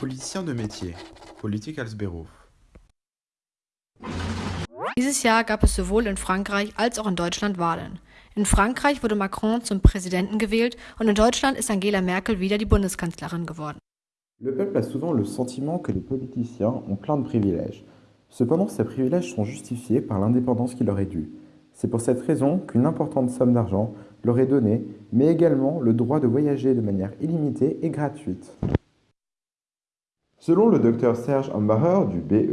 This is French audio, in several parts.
Politicien de métier, Politik als Beruf. Dieses Jahr gab es sowohl in Frankreich als auch in Deutschland Wahlen. In Frankreich wurde Macron zum Präsidenten gewählt und in Deutschland ist Angela Merkel wieder die Bundeskanzlerin geworden. Le peuple a souvent le sentiment que les politiciens ont plein de privilèges. Cependant, ces privilèges sont justifiés par l'indépendance qui leur est due. C'est pour cette raison qu'une importante somme d'argent leur est donnée, mais également le droit de voyager de manière illimitée et gratuite. Selon le docteur Serge Ambacher du BEE,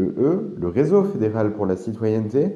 le Réseau fédéral pour la citoyenneté,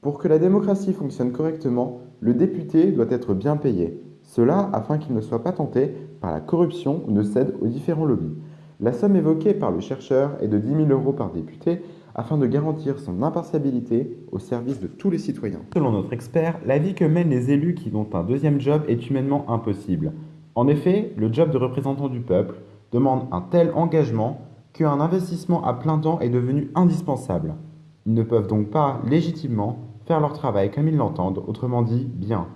pour que la démocratie fonctionne correctement, le député doit être bien payé. Cela afin qu'il ne soit pas tenté par la corruption ou ne cède aux différents lobbies. La somme évoquée par le chercheur est de 10 000 euros par député afin de garantir son impartialité au service de tous les citoyens. Selon notre expert, la vie que mènent les élus qui ont un deuxième job est humainement impossible. En effet, le job de représentant du peuple demande un tel engagement qu'un investissement à plein temps est devenu indispensable. Ils ne peuvent donc pas légitimement faire leur travail comme ils l'entendent, autrement dit bien.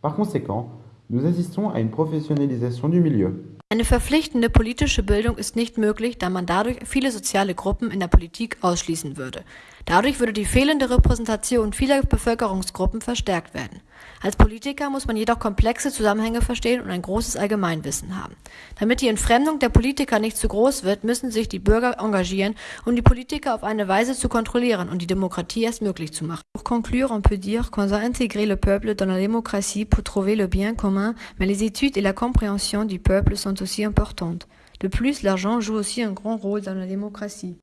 Par conséquent, nous assistons à une professionnalisation du milieu. Eine verpflichtende politische Bildung ist nicht möglich, da man dadurch viele soziale Gruppen in der Politik ausschließen würde. Dadurch würde die fehlende Repräsentation vieler Bevölkerungsgruppen verstärkt werden. Als Politiker muss man jedoch komplexe Zusammenhänge verstehen und ein großes Allgemeinwissen haben. Damit die Entfremdung der Politiker nicht zu groß wird, müssen sich die Bürger engagieren, um die Politiker auf eine Weise zu kontrollieren und die Demokratie erst möglich zu machen. Pour conclure, on peut dire qu'on a intégré le peuple dans la démocratie pour trouver le bien commun, mais les études et la compréhension du peuple sont aussi importantes. De plus, l'argent joue aussi un grand rôle dans la démocratie.